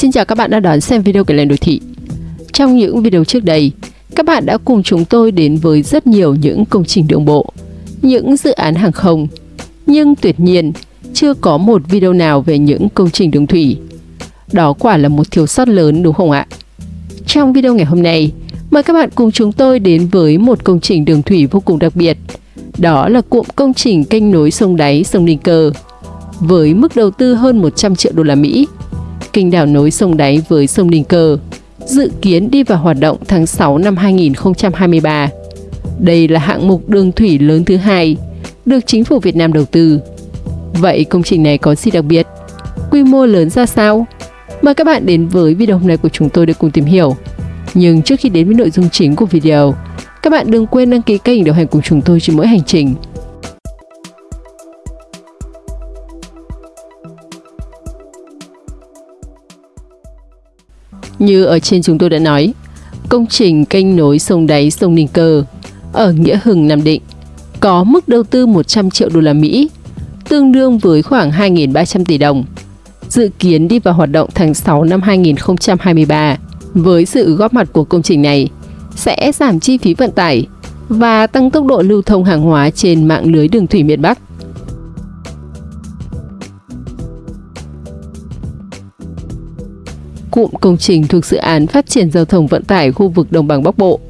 Xin chào các bạn đã đón xem video kể lệnh đô thị. Trong những video trước đây, các bạn đã cùng chúng tôi đến với rất nhiều những công trình đường bộ, những dự án hàng không, nhưng tuyệt nhiên chưa có một video nào về những công trình đường thủy. Đó quả là một thiếu sót lớn đúng không ạ? Trong video ngày hôm nay, mời các bạn cùng chúng tôi đến với một công trình đường thủy vô cùng đặc biệt. Đó là cụm công trình kênh nối sông đáy sông Ninh Cơ với mức đầu tư hơn 100 triệu đô la Mỹ. Kênh đảo nối sông đáy với sông Ninh Cơ dự kiến đi vào hoạt động tháng 6 năm 2023. Đây là hạng mục đường thủy lớn thứ hai được chính phủ Việt Nam đầu tư. Vậy công trình này có gì đặc biệt? Quy mô lớn ra sao? Mời các bạn đến với video hôm nay của chúng tôi để cùng tìm hiểu. Nhưng trước khi đến với nội dung chính của video, các bạn đừng quên đăng ký kênh đồng hành cùng chúng tôi trên mỗi hành trình. Như ở trên chúng tôi đã nói, công trình kênh nối sông đáy sông Ninh Cơ ở Nghĩa Hưng, Nam Định có mức đầu tư 100 triệu đô la Mỹ, tương đương với khoảng 2.300 tỷ đồng. Dự kiến đi vào hoạt động tháng 6 năm 2023. Với sự góp mặt của công trình này, sẽ giảm chi phí vận tải và tăng tốc độ lưu thông hàng hóa trên mạng lưới đường thủy miền Bắc. Cụm công trình thuộc dự án phát triển giao thông vận tải khu vực Đồng bằng Bắc Bộ.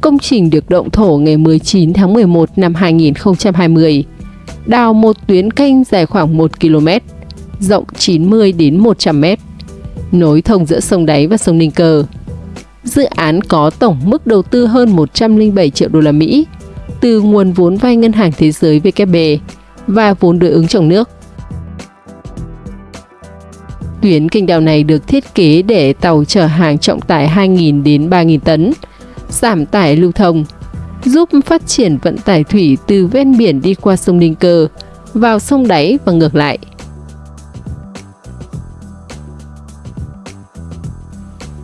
Công trình được động thổ ngày 19 tháng 11 năm 2020. Đào một tuyến kênh dài khoảng 1 km, rộng 90 đến 100 m, nối thông giữa sông Đáy và sông Ninh Cơ. Dự án có tổng mức đầu tư hơn 107 triệu đô la Mỹ từ nguồn vốn vay Ngân hàng Thế giới WB và vốn đối ứng trong nước. Tuyến kênh đào này được thiết kế để tàu chở hàng trọng tải 2.000 đến 3.000 tấn, giảm tải lưu thông, giúp phát triển vận tải thủy từ ven biển đi qua sông Ninh Cơ, vào sông Đáy và ngược lại.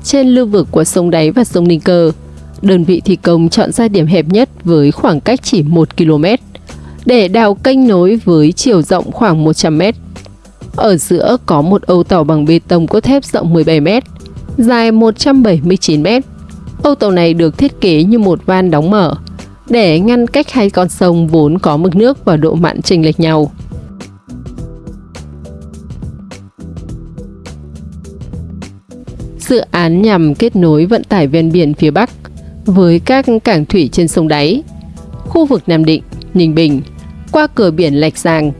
Trên lưu vực của sông Đáy và sông Ninh Cơ, đơn vị thi công chọn ra điểm hẹp nhất với khoảng cách chỉ 1 km để đào kênh nối với chiều rộng khoảng 100 m ở giữa có một âu tàu bằng bê tông cốt thép rộng 17 m, dài 179 m. Âu tàu này được thiết kế như một van đóng mở để ngăn cách hai con sông vốn có mực nước và độ mặn chênh lệch nhau. Dự án nhằm kết nối vận tải ven biển phía Bắc với các cảng thủy trên sông Đáy, khu vực Nam Định, Ninh Bình, qua cửa biển Lạch Giang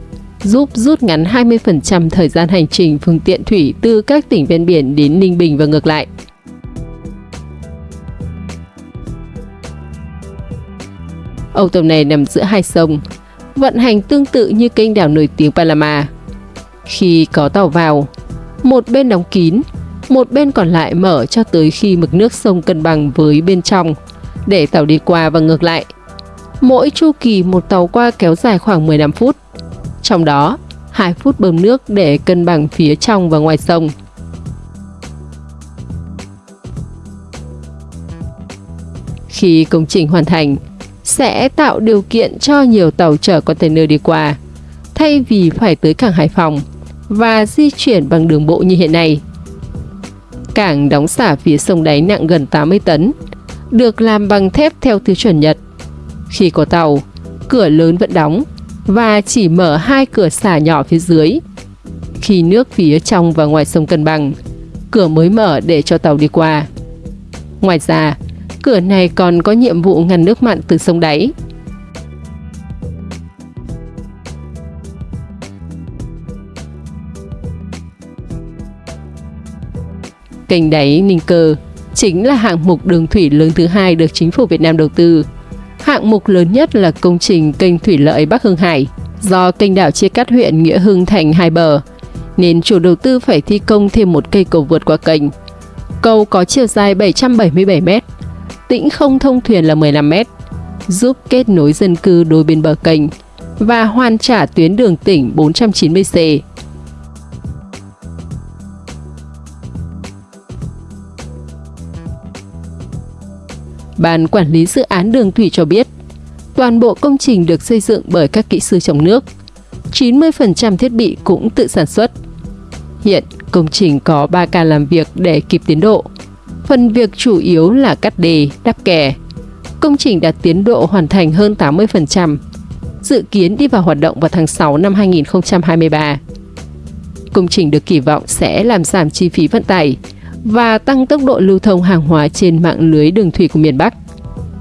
giúp rút ngắn 20% thời gian hành trình phương tiện thủy từ các tỉnh ven biển đến Ninh Bình và ngược lại. Âu tàu này nằm giữa hai sông, vận hành tương tự như kênh đảo nổi tiếng Panama. Khi có tàu vào, một bên đóng kín, một bên còn lại mở cho tới khi mực nước sông cân bằng với bên trong để tàu đi qua và ngược lại. Mỗi chu kỳ một tàu qua kéo dài khoảng 15 phút trong đó 2 phút bơm nước để cân bằng phía trong và ngoài sông. Khi công trình hoàn thành, sẽ tạo điều kiện cho nhiều tàu chở container đi qua, thay vì phải tới cảng Hải Phòng và di chuyển bằng đường bộ như hiện nay. Cảng đóng xả phía sông đáy nặng gần 80 tấn, được làm bằng thép theo tiêu chuẩn Nhật. Khi có tàu, cửa lớn vẫn đóng và chỉ mở hai cửa xả nhỏ phía dưới. Khi nước phía trong và ngoài sông cân bằng, cửa mới mở để cho tàu đi qua. Ngoài ra, cửa này còn có nhiệm vụ ngăn nước mặn từ sông đáy. Kênh đáy Ninh Cơ chính là hạng mục đường thủy lớn thứ hai được chính phủ Việt Nam đầu tư Hạng mục lớn nhất là công trình kênh thủy lợi Bắc Hưng Hải. Do kênh đảo chia cắt huyện Nghĩa Hưng thành hai bờ, nên chủ đầu tư phải thi công thêm một cây cầu vượt qua kênh. Cầu có chiều dài 777 m, tĩnh không thông thuyền là 15 m, giúp kết nối dân cư đôi bên bờ kênh và hoàn trả tuyến đường tỉnh 490C. Ban quản lý dự án đường thủy cho biết, toàn bộ công trình được xây dựng bởi các kỹ sư trong nước. 90% thiết bị cũng tự sản xuất. Hiện công trình có 3 ca làm việc để kịp tiến độ. Phần việc chủ yếu là cắt đề, đắp kè. Công trình đạt tiến độ hoàn thành hơn 80%, dự kiến đi vào hoạt động vào tháng 6 năm 2023. Công trình được kỳ vọng sẽ làm giảm chi phí vận tải và tăng tốc độ lưu thông hàng hóa trên mạng lưới đường thủy của miền Bắc.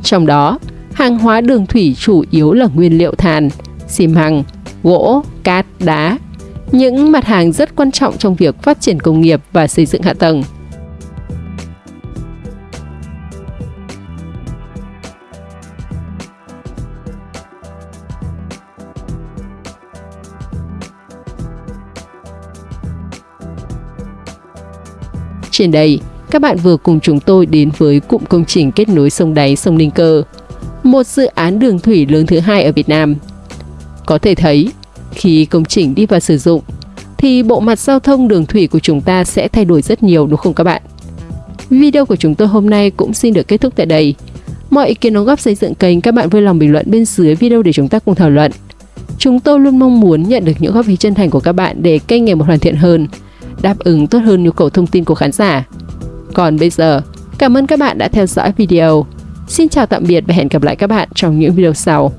Trong đó, hàng hóa đường thủy chủ yếu là nguyên liệu than, xi măng, gỗ, cát, đá, những mặt hàng rất quan trọng trong việc phát triển công nghiệp và xây dựng hạ tầng. Trên đây, các bạn vừa cùng chúng tôi đến với cụm công trình kết nối sông đáy sông Ninh Cơ, một dự án đường thủy lớn thứ hai ở Việt Nam. Có thể thấy, khi công trình đi vào sử dụng, thì bộ mặt giao thông đường thủy của chúng ta sẽ thay đổi rất nhiều đúng không các bạn? Video của chúng tôi hôm nay cũng xin được kết thúc tại đây. Mọi ý kiến đóng góp xây dựng kênh các bạn vui lòng bình luận bên dưới video để chúng ta cùng thảo luận. Chúng tôi luôn mong muốn nhận được những góp ý chân thành của các bạn để kênh ngày một hoàn thiện hơn, đáp ứng tốt hơn nhu cầu thông tin của khán giả. Còn bây giờ, cảm ơn các bạn đã theo dõi video. Xin chào tạm biệt và hẹn gặp lại các bạn trong những video sau.